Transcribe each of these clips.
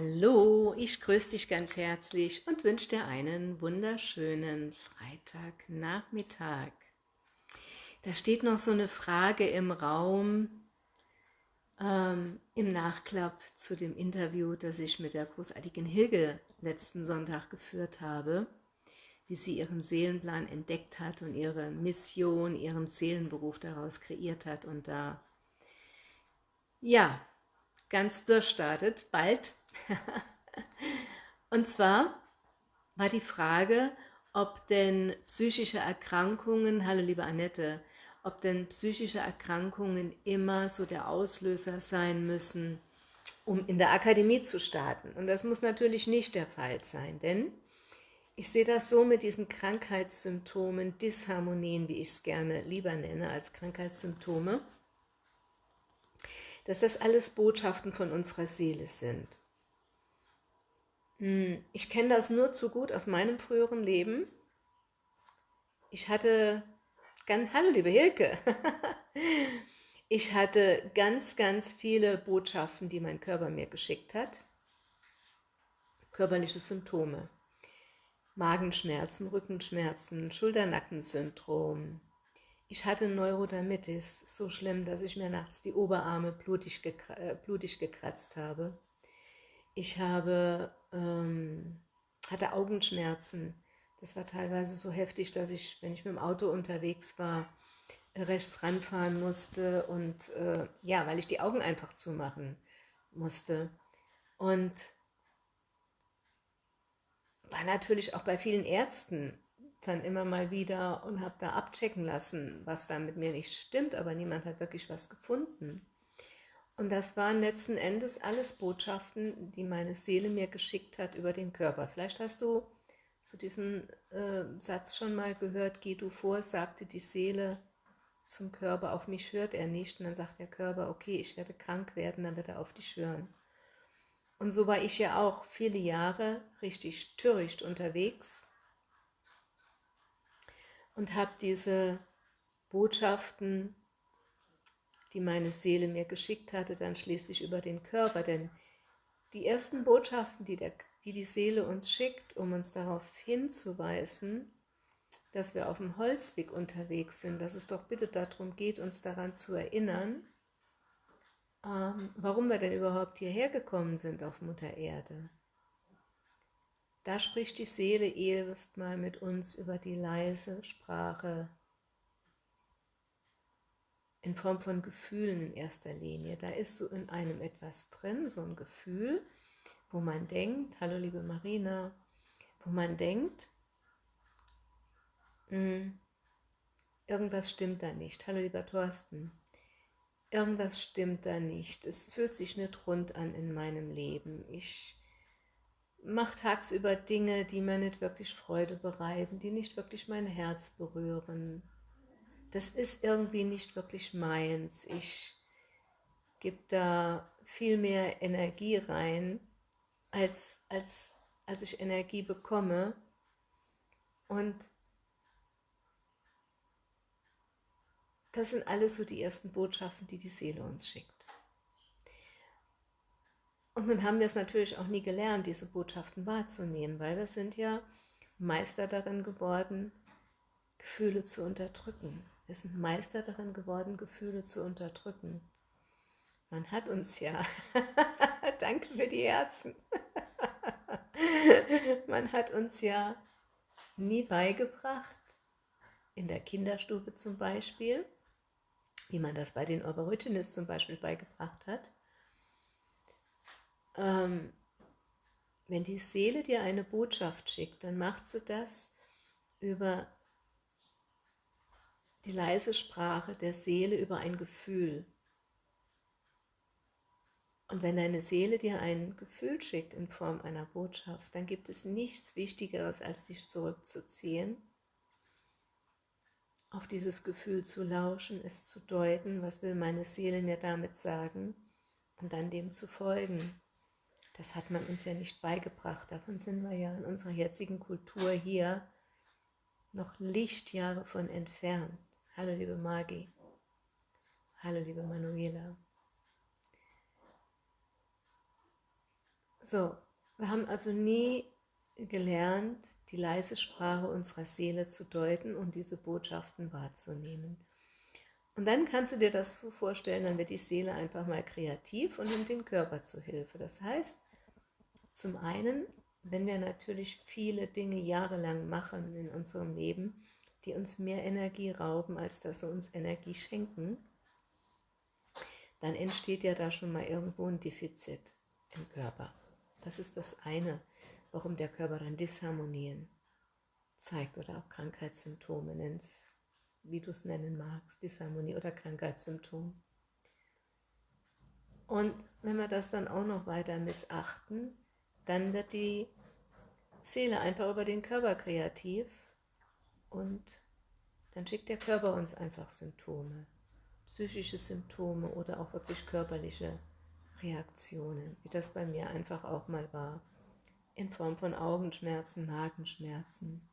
Hallo, ich grüße dich ganz herzlich und wünsche dir einen wunderschönen Freitagnachmittag. Da steht noch so eine Frage im Raum ähm, im Nachklapp zu dem Interview, das ich mit der großartigen Hilge letzten Sonntag geführt habe, wie sie ihren Seelenplan entdeckt hat und ihre Mission, ihren Seelenberuf daraus kreiert hat und da, ja, ganz durchstartet, bald und zwar war die Frage, ob denn psychische Erkrankungen, hallo liebe Annette, ob denn psychische Erkrankungen immer so der Auslöser sein müssen, um in der Akademie zu starten. Und das muss natürlich nicht der Fall sein, denn ich sehe das so mit diesen Krankheitssymptomen, Disharmonien, wie ich es gerne lieber nenne als Krankheitssymptome, dass das alles Botschaften von unserer Seele sind. Hm, ich kenne das nur zu gut aus meinem früheren Leben. Ich hatte, ganz, hallo liebe Hilke, ich hatte ganz, ganz viele Botschaften, die mein Körper mir geschickt hat. Körperliche Symptome. Magenschmerzen, Rückenschmerzen, Schulternackensyndrom. Ich hatte Neurodermitis, so schlimm, dass ich mir nachts die Oberarme blutig, äh, blutig gekratzt habe. Ich habe, ähm, hatte Augenschmerzen. Das war teilweise so heftig, dass ich, wenn ich mit dem Auto unterwegs war, rechts ranfahren musste und äh, ja, weil ich die Augen einfach zumachen musste. Und war natürlich auch bei vielen Ärzten dann immer mal wieder und habe da abchecken lassen, was da mit mir nicht stimmt, aber niemand hat wirklich was gefunden. Und das waren letzten Endes alles Botschaften, die meine Seele mir geschickt hat über den Körper. Vielleicht hast du so diesen äh, Satz schon mal gehört, geh du vor, sagte die Seele zum Körper, auf mich hört er nicht. Und dann sagt der Körper, okay, ich werde krank werden, dann wird er auf dich hören. Und so war ich ja auch viele Jahre richtig töricht unterwegs und habe diese Botschaften die meine Seele mir geschickt hatte, dann schließlich über den Körper. Denn die ersten Botschaften, die, der, die die Seele uns schickt, um uns darauf hinzuweisen, dass wir auf dem Holzweg unterwegs sind, dass es doch bitte darum geht, uns daran zu erinnern, ähm, warum wir denn überhaupt hierher gekommen sind auf Mutter Erde. Da spricht die Seele erst mal mit uns über die leise Sprache in Form von Gefühlen in erster Linie. Da ist so in einem etwas drin, so ein Gefühl, wo man denkt, hallo liebe Marina, wo man denkt, mh, hm, irgendwas stimmt da nicht. Hallo lieber Thorsten, irgendwas stimmt da nicht. Es fühlt sich nicht rund an in meinem Leben. Ich mache tagsüber Dinge, die mir nicht wirklich Freude bereiten, die nicht wirklich mein Herz berühren das ist irgendwie nicht wirklich meins. Ich gebe da viel mehr Energie rein, als, als, als ich Energie bekomme. Und das sind alles so die ersten Botschaften, die die Seele uns schickt. Und nun haben wir es natürlich auch nie gelernt, diese Botschaften wahrzunehmen, weil wir sind ja Meister darin geworden, Gefühle zu unterdrücken. Wir sind Meister darin geworden, Gefühle zu unterdrücken. Man hat uns ja, danke für die Herzen, man hat uns ja nie beigebracht, in der Kinderstube zum Beispiel, wie man das bei den Aborigines zum Beispiel beigebracht hat, ähm, wenn die Seele dir eine Botschaft schickt, dann macht sie das über die leise Sprache der Seele über ein Gefühl. Und wenn deine Seele dir ein Gefühl schickt in Form einer Botschaft, dann gibt es nichts Wichtigeres, als dich zurückzuziehen, auf dieses Gefühl zu lauschen, es zu deuten, was will meine Seele mir damit sagen, und dann dem zu folgen. Das hat man uns ja nicht beigebracht, davon sind wir ja in unserer jetzigen Kultur hier noch Lichtjahre von entfernt. Hallo liebe Magi. Hallo liebe Manuela. So, wir haben also nie gelernt, die leise Sprache unserer Seele zu deuten und diese Botschaften wahrzunehmen. Und dann kannst du dir das so vorstellen, dann wird die Seele einfach mal kreativ und nimmt den Körper zu Hilfe. Das heißt, zum einen, wenn wir natürlich viele Dinge jahrelang machen in unserem Leben, die uns mehr Energie rauben, als dass sie uns Energie schenken, dann entsteht ja da schon mal irgendwo ein Defizit im Körper. Das ist das eine, warum der Körper dann Disharmonien zeigt oder auch Krankheitssymptome, nennst, wie du es nennen magst, Disharmonie oder Krankheitssymptom. Und wenn wir das dann auch noch weiter missachten, dann wird die Seele einfach über den Körper kreativ und dann schickt der Körper uns einfach Symptome, psychische Symptome oder auch wirklich körperliche Reaktionen, wie das bei mir einfach auch mal war, in Form von Augenschmerzen, Magenschmerzen.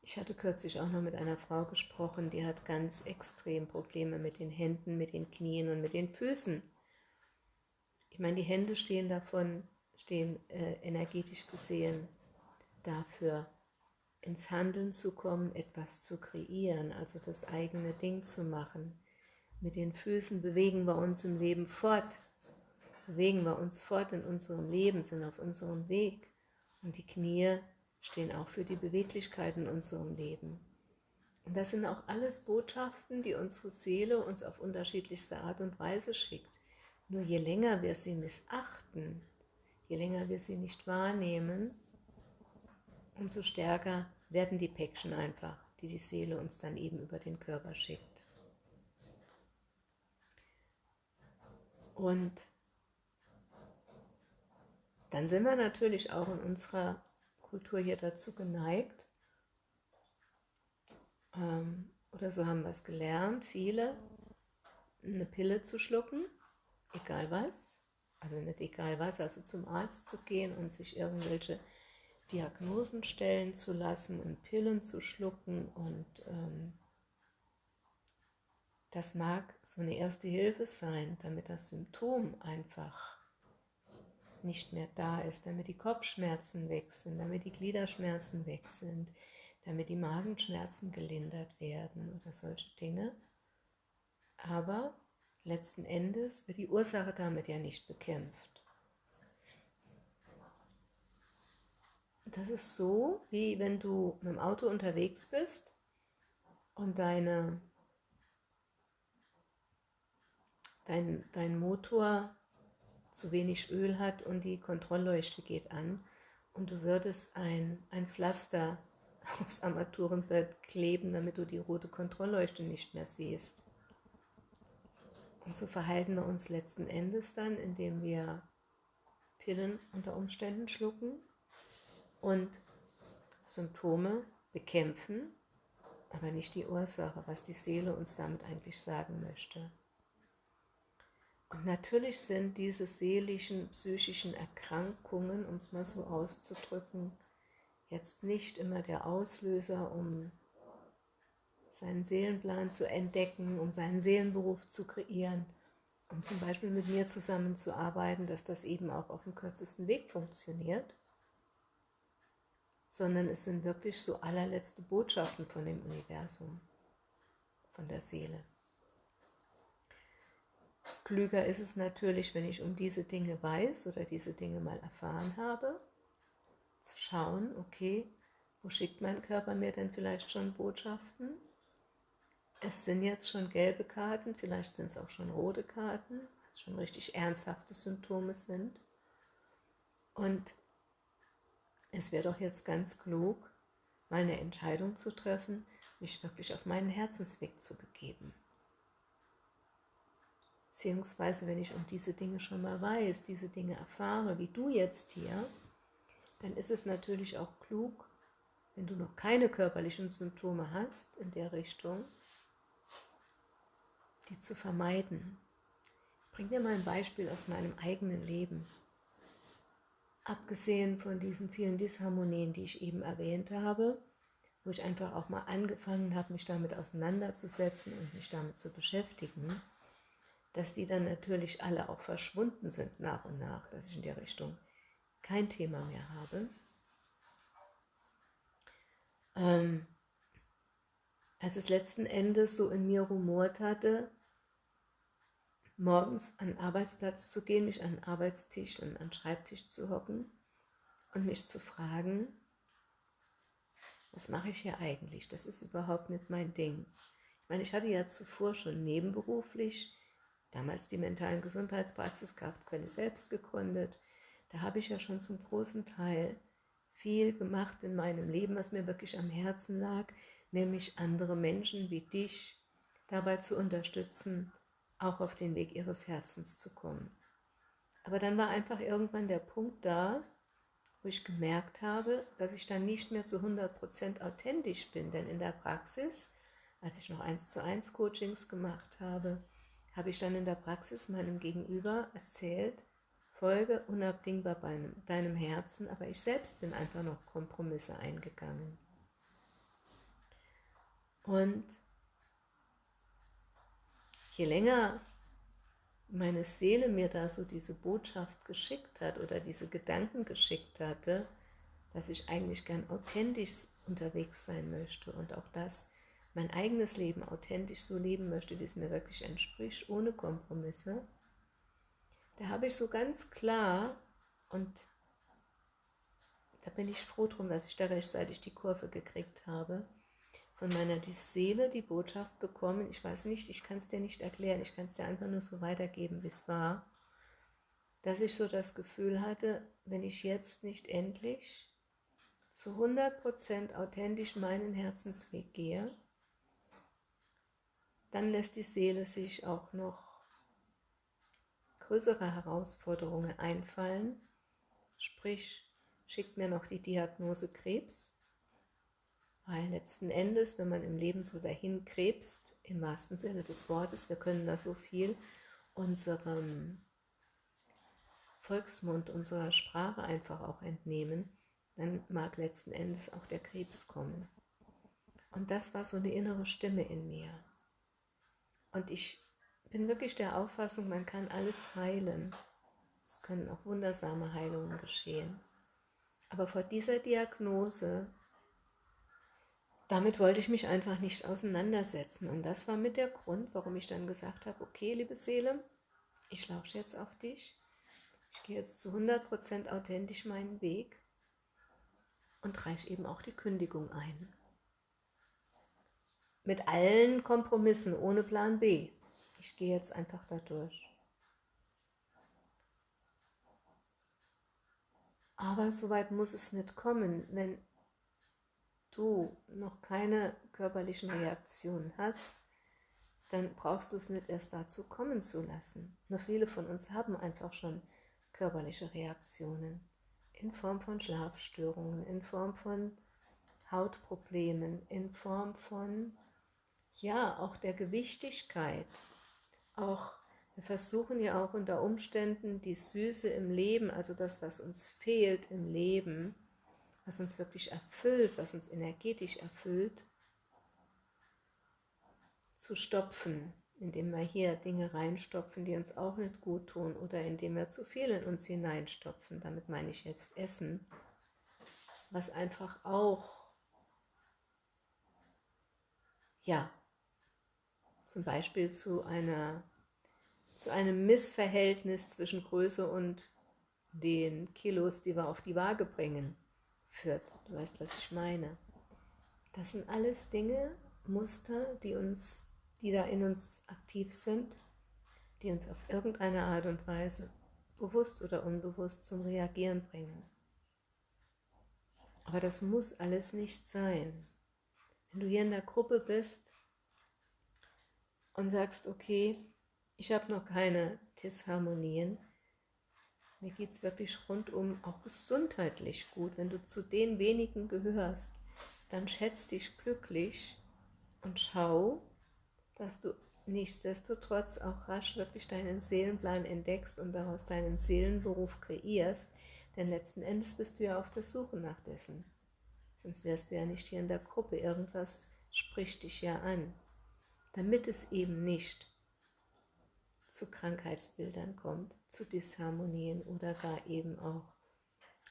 Ich hatte kürzlich auch noch mit einer Frau gesprochen, die hat ganz extrem Probleme mit den Händen, mit den Knien und mit den Füßen. Ich meine, die Hände stehen davon, stehen äh, energetisch gesehen dafür, ins Handeln zu kommen, etwas zu kreieren, also das eigene Ding zu machen. Mit den Füßen bewegen wir uns im Leben fort, bewegen wir uns fort in unserem Leben, sind auf unserem Weg. Und die Knie stehen auch für die Beweglichkeit in unserem Leben. Und das sind auch alles Botschaften, die unsere Seele uns auf unterschiedlichste Art und Weise schickt. Nur je länger wir sie missachten, je länger wir sie nicht wahrnehmen, umso stärker werden die Päckchen einfach, die die Seele uns dann eben über den Körper schickt. Und dann sind wir natürlich auch in unserer Kultur hier dazu geneigt, ähm, oder so haben wir es gelernt, viele, eine Pille zu schlucken, egal was, also nicht egal was, also zum Arzt zu gehen und sich irgendwelche Diagnosen stellen zu lassen und Pillen zu schlucken und ähm, das mag so eine erste Hilfe sein, damit das Symptom einfach nicht mehr da ist, damit die Kopfschmerzen weg sind, damit die Gliederschmerzen weg sind, damit die Magenschmerzen gelindert werden oder solche Dinge. Aber letzten Endes wird die Ursache damit ja nicht bekämpft. Das ist so, wie wenn du mit dem Auto unterwegs bist und deine, dein, dein Motor zu wenig Öl hat und die Kontrollleuchte geht an und du würdest ein, ein Pflaster aufs Armaturenbrett kleben, damit du die rote Kontrollleuchte nicht mehr siehst. Und so verhalten wir uns letzten Endes dann, indem wir Pillen unter Umständen schlucken und Symptome bekämpfen, aber nicht die Ursache, was die Seele uns damit eigentlich sagen möchte. Und natürlich sind diese seelischen, psychischen Erkrankungen, um es mal so auszudrücken, jetzt nicht immer der Auslöser, um seinen Seelenplan zu entdecken, um seinen Seelenberuf zu kreieren, um zum Beispiel mit mir zusammenzuarbeiten, dass das eben auch auf dem kürzesten Weg funktioniert sondern es sind wirklich so allerletzte Botschaften von dem Universum, von der Seele. Klüger ist es natürlich, wenn ich um diese Dinge weiß oder diese Dinge mal erfahren habe, zu schauen, okay, wo schickt mein Körper mir denn vielleicht schon Botschaften? Es sind jetzt schon gelbe Karten, vielleicht sind es auch schon rote Karten, es schon richtig ernsthafte Symptome sind. Und es wäre doch jetzt ganz klug, mal eine Entscheidung zu treffen, mich wirklich auf meinen Herzensweg zu begeben. Beziehungsweise, wenn ich um diese Dinge schon mal weiß, diese Dinge erfahre, wie du jetzt hier, dann ist es natürlich auch klug, wenn du noch keine körperlichen Symptome hast in der Richtung, die zu vermeiden. Ich bringe dir mal ein Beispiel aus meinem eigenen Leben. Abgesehen von diesen vielen Disharmonien, die ich eben erwähnt habe, wo ich einfach auch mal angefangen habe, mich damit auseinanderzusetzen und mich damit zu beschäftigen, dass die dann natürlich alle auch verschwunden sind nach und nach, dass ich in der Richtung kein Thema mehr habe. Ähm, als es letzten Endes so in mir rumort hatte, morgens an den Arbeitsplatz zu gehen, mich an den Arbeitstisch und an den Schreibtisch zu hocken und mich zu fragen, was mache ich hier eigentlich? Das ist überhaupt nicht mein Ding. Ich meine, ich hatte ja zuvor schon nebenberuflich, damals die mentalen Gesundheitspraxis Kraftquelle selbst gegründet. Da habe ich ja schon zum großen Teil viel gemacht in meinem Leben, was mir wirklich am Herzen lag, nämlich andere Menschen wie dich dabei zu unterstützen, auch auf den Weg ihres Herzens zu kommen. Aber dann war einfach irgendwann der Punkt da, wo ich gemerkt habe, dass ich dann nicht mehr zu 100% authentisch bin, denn in der Praxis, als ich noch 1 zu 1 Coachings gemacht habe, habe ich dann in der Praxis meinem Gegenüber erzählt, folge unabdingbar bei deinem Herzen, aber ich selbst bin einfach noch Kompromisse eingegangen. Und je länger meine Seele mir da so diese Botschaft geschickt hat oder diese Gedanken geschickt hatte, dass ich eigentlich gern authentisch unterwegs sein möchte und auch das, mein eigenes Leben authentisch so leben möchte, wie es mir wirklich entspricht, ohne Kompromisse, da habe ich so ganz klar und da bin ich froh drum, dass ich da rechtzeitig die Kurve gekriegt habe, von meiner die Seele die Botschaft bekommen, ich weiß nicht, ich kann es dir nicht erklären, ich kann es dir einfach nur so weitergeben, wie es war, dass ich so das Gefühl hatte, wenn ich jetzt nicht endlich zu 100% authentisch meinen Herzensweg gehe, dann lässt die Seele sich auch noch größere Herausforderungen einfallen, sprich schickt mir noch die Diagnose Krebs weil letzten Endes, wenn man im Leben so dahin krebst, im wahrsten Sinne des Wortes, wir können da so viel unserem Volksmund, unserer Sprache einfach auch entnehmen, dann mag letzten Endes auch der Krebs kommen. Und das war so eine innere Stimme in mir. Und ich bin wirklich der Auffassung, man kann alles heilen. Es können auch wundersame Heilungen geschehen. Aber vor dieser Diagnose damit wollte ich mich einfach nicht auseinandersetzen. Und das war mit der Grund, warum ich dann gesagt habe, okay, liebe Seele, ich lausche jetzt auf dich. Ich gehe jetzt zu 100% authentisch meinen Weg und reiche eben auch die Kündigung ein. Mit allen Kompromissen, ohne Plan B. Ich gehe jetzt einfach da durch. Aber so weit muss es nicht kommen, wenn du noch keine körperlichen Reaktionen hast, dann brauchst du es nicht erst dazu kommen zu lassen. Nur viele von uns haben einfach schon körperliche Reaktionen in Form von Schlafstörungen, in Form von Hautproblemen, in Form von, ja, auch der Gewichtigkeit. Auch, wir versuchen ja auch unter Umständen die Süße im Leben, also das, was uns fehlt im Leben, was uns wirklich erfüllt, was uns energetisch erfüllt, zu stopfen, indem wir hier Dinge reinstopfen, die uns auch nicht gut tun oder indem wir zu viel in uns hineinstopfen, damit meine ich jetzt Essen, was einfach auch, ja, zum Beispiel zu, einer, zu einem Missverhältnis zwischen Größe und den Kilos, die wir auf die Waage bringen, führt. Du weißt, was ich meine. Das sind alles Dinge, Muster, die uns, die da in uns aktiv sind, die uns auf irgendeine Art und Weise bewusst oder unbewusst zum Reagieren bringen. Aber das muss alles nicht sein. Wenn du hier in der Gruppe bist und sagst, okay, ich habe noch keine Disharmonien, mir geht es wirklich rundum auch gesundheitlich gut. Wenn du zu den wenigen gehörst, dann schätz dich glücklich und schau, dass du nichtsdestotrotz auch rasch wirklich deinen Seelenplan entdeckst und daraus deinen Seelenberuf kreierst, denn letzten Endes bist du ja auf der Suche nach dessen. Sonst wärst du ja nicht hier in der Gruppe, irgendwas spricht dich ja an. Damit es eben nicht zu Krankheitsbildern kommt, zu Disharmonien oder gar eben auch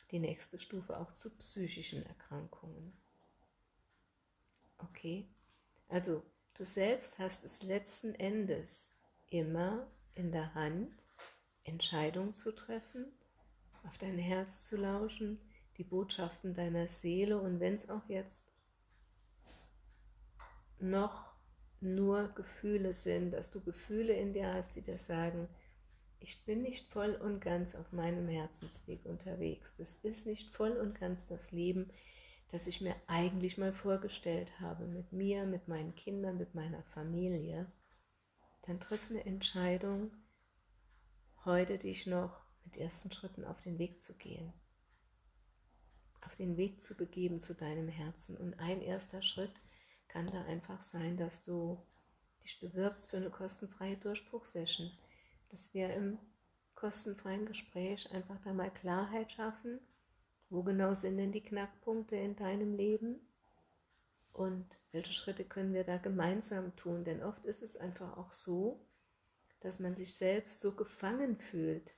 die nächste Stufe auch zu psychischen Erkrankungen. Okay, also du selbst hast es letzten Endes immer in der Hand, Entscheidungen zu treffen, auf dein Herz zu lauschen, die Botschaften deiner Seele und wenn es auch jetzt noch nur Gefühle sind, dass du Gefühle in dir hast, die dir sagen, ich bin nicht voll und ganz auf meinem Herzensweg unterwegs. Das ist nicht voll und ganz das Leben, das ich mir eigentlich mal vorgestellt habe, mit mir, mit meinen Kindern, mit meiner Familie. Dann triff eine Entscheidung, heute dich noch mit ersten Schritten auf den Weg zu gehen. Auf den Weg zu begeben zu deinem Herzen. Und ein erster Schritt kann da einfach sein, dass du dich bewirbst für eine kostenfreie Durchbruchsession. Dass wir im kostenfreien Gespräch einfach da mal Klarheit schaffen, wo genau sind denn die Knackpunkte in deinem Leben und welche Schritte können wir da gemeinsam tun, denn oft ist es einfach auch so, dass man sich selbst so gefangen fühlt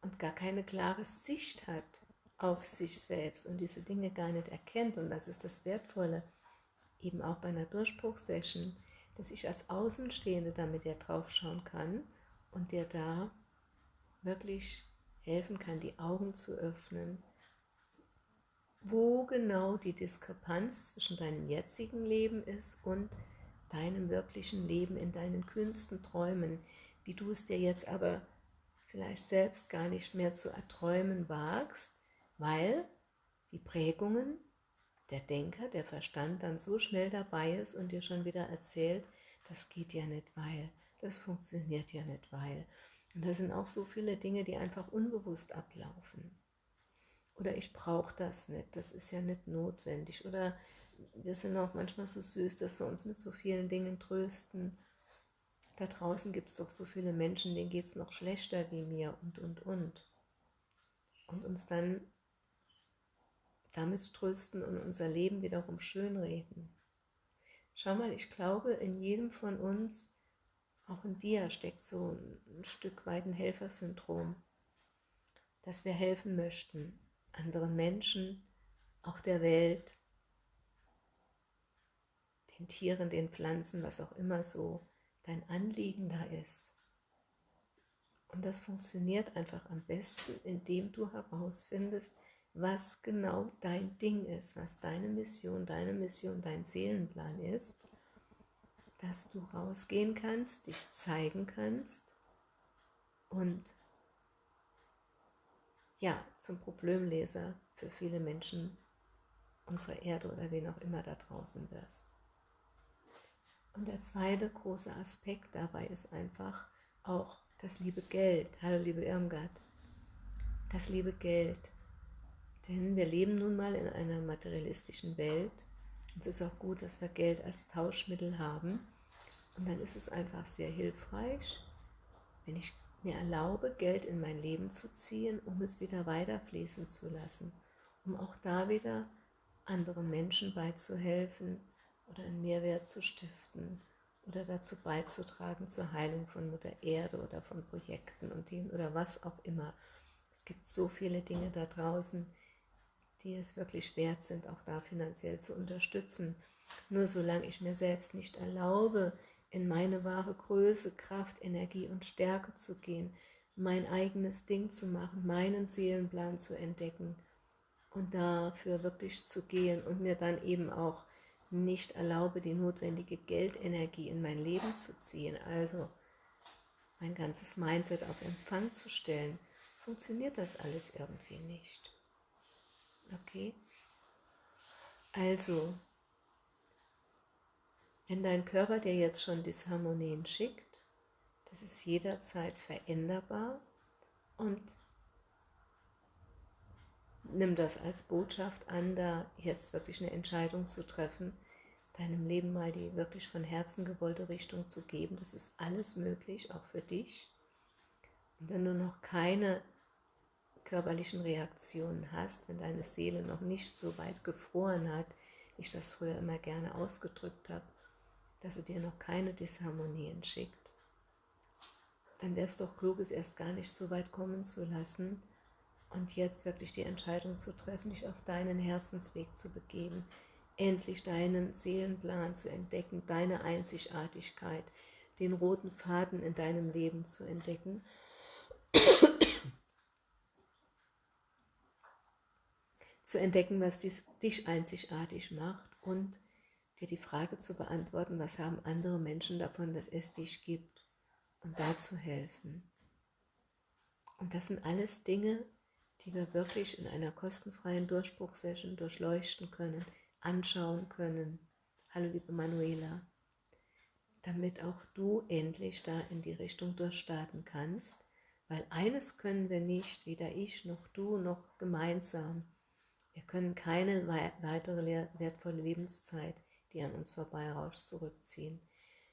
und gar keine klare Sicht hat auf sich selbst und diese Dinge gar nicht erkennt. Und das ist das Wertvolle, eben auch bei einer Durchbruchsession, dass ich als Außenstehende damit ja drauf schauen kann und dir da wirklich helfen kann, die Augen zu öffnen, wo genau die Diskrepanz zwischen deinem jetzigen Leben ist und deinem wirklichen Leben in deinen kühnsten Träumen, wie du es dir jetzt aber vielleicht selbst gar nicht mehr zu erträumen wagst, weil die Prägungen der Denker, der Verstand dann so schnell dabei ist und dir schon wieder erzählt, das geht ja nicht, weil, das funktioniert ja nicht, weil. Und da sind auch so viele Dinge, die einfach unbewusst ablaufen. Oder ich brauche das nicht, das ist ja nicht notwendig. Oder wir sind auch manchmal so süß, dass wir uns mit so vielen Dingen trösten. Da draußen gibt es doch so viele Menschen, denen geht es noch schlechter wie mir und, und, und. Und uns dann damit trösten und unser Leben wiederum schönreden. Schau mal, ich glaube, in jedem von uns, auch in dir, steckt so ein Stück weit ein Helfersyndrom, dass wir helfen möchten, anderen Menschen, auch der Welt, den Tieren, den Pflanzen, was auch immer so dein Anliegen da ist. Und das funktioniert einfach am besten, indem du herausfindest, was genau dein Ding ist, was deine Mission, deine Mission, dein Seelenplan ist, dass du rausgehen kannst, dich zeigen kannst und ja, zum Problemleser für viele Menschen unserer Erde oder wen auch immer da draußen wirst. Und der zweite große Aspekt dabei ist einfach auch das liebe Geld. Hallo liebe Irmgard. Das liebe Geld. Denn wir leben nun mal in einer materialistischen Welt. Und es ist auch gut, dass wir Geld als Tauschmittel haben. Und dann ist es einfach sehr hilfreich, wenn ich mir erlaube, Geld in mein Leben zu ziehen, um es wieder weiterfließen zu lassen, um auch da wieder anderen Menschen beizuhelfen oder einen Mehrwert zu stiften oder dazu beizutragen zur Heilung von Mutter Erde oder von Projekten und denen oder was auch immer. Es gibt so viele Dinge da draußen, die es wirklich wert sind, auch da finanziell zu unterstützen. Nur solange ich mir selbst nicht erlaube, in meine wahre Größe, Kraft, Energie und Stärke zu gehen, mein eigenes Ding zu machen, meinen Seelenplan zu entdecken und dafür wirklich zu gehen und mir dann eben auch nicht erlaube, die notwendige Geldenergie in mein Leben zu ziehen, also mein ganzes Mindset auf Empfang zu stellen, funktioniert das alles irgendwie nicht. Okay? Also, wenn dein Körper dir jetzt schon Disharmonien schickt, das ist jederzeit veränderbar und nimm das als Botschaft an, da jetzt wirklich eine Entscheidung zu treffen, deinem Leben mal die wirklich von Herzen gewollte Richtung zu geben. Das ist alles möglich, auch für dich. Und wenn du noch keine körperlichen Reaktionen hast, wenn deine Seele noch nicht so weit gefroren hat, wie ich das früher immer gerne ausgedrückt habe, dass sie dir noch keine Disharmonien schickt, dann wäre es doch klug, es erst gar nicht so weit kommen zu lassen und jetzt wirklich die Entscheidung zu treffen, dich auf deinen Herzensweg zu begeben, endlich deinen Seelenplan zu entdecken, deine Einzigartigkeit, den roten Faden in deinem Leben zu entdecken. Zu entdecken, was dies, dich einzigartig macht und dir die Frage zu beantworten, was haben andere Menschen davon, dass es dich gibt und da zu helfen. Und das sind alles Dinge, die wir wirklich in einer kostenfreien Durchbruchsession durchleuchten können, anschauen können. Hallo liebe Manuela, damit auch du endlich da in die Richtung durchstarten kannst, weil eines können wir nicht, weder ich noch du noch gemeinsam. Wir können keine weitere wertvolle Lebenszeit, die an uns vorbeirauscht, zurückziehen.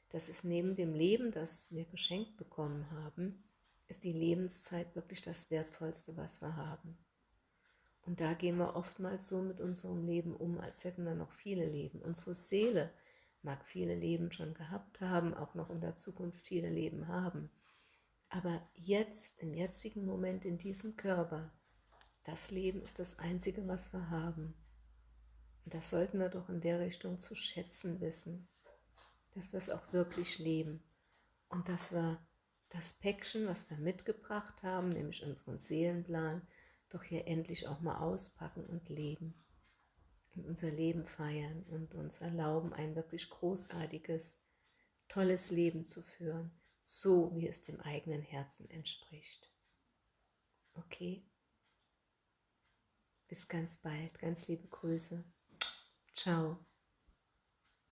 Das ist neben dem Leben, das wir geschenkt bekommen haben, ist die Lebenszeit wirklich das Wertvollste, was wir haben. Und da gehen wir oftmals so mit unserem Leben um, als hätten wir noch viele Leben. Unsere Seele mag viele Leben schon gehabt haben, auch noch in der Zukunft viele Leben haben. Aber jetzt, im jetzigen Moment, in diesem Körper, das Leben ist das Einzige, was wir haben. Und das sollten wir doch in der Richtung zu schätzen wissen, dass wir es auch wirklich leben und dass wir das Päckchen, was wir mitgebracht haben, nämlich unseren Seelenplan, doch hier endlich auch mal auspacken und leben. Und unser Leben feiern und uns erlauben, ein wirklich großartiges, tolles Leben zu führen, so wie es dem eigenen Herzen entspricht. Okay? Bis ganz bald, ganz liebe Grüße. Ciao.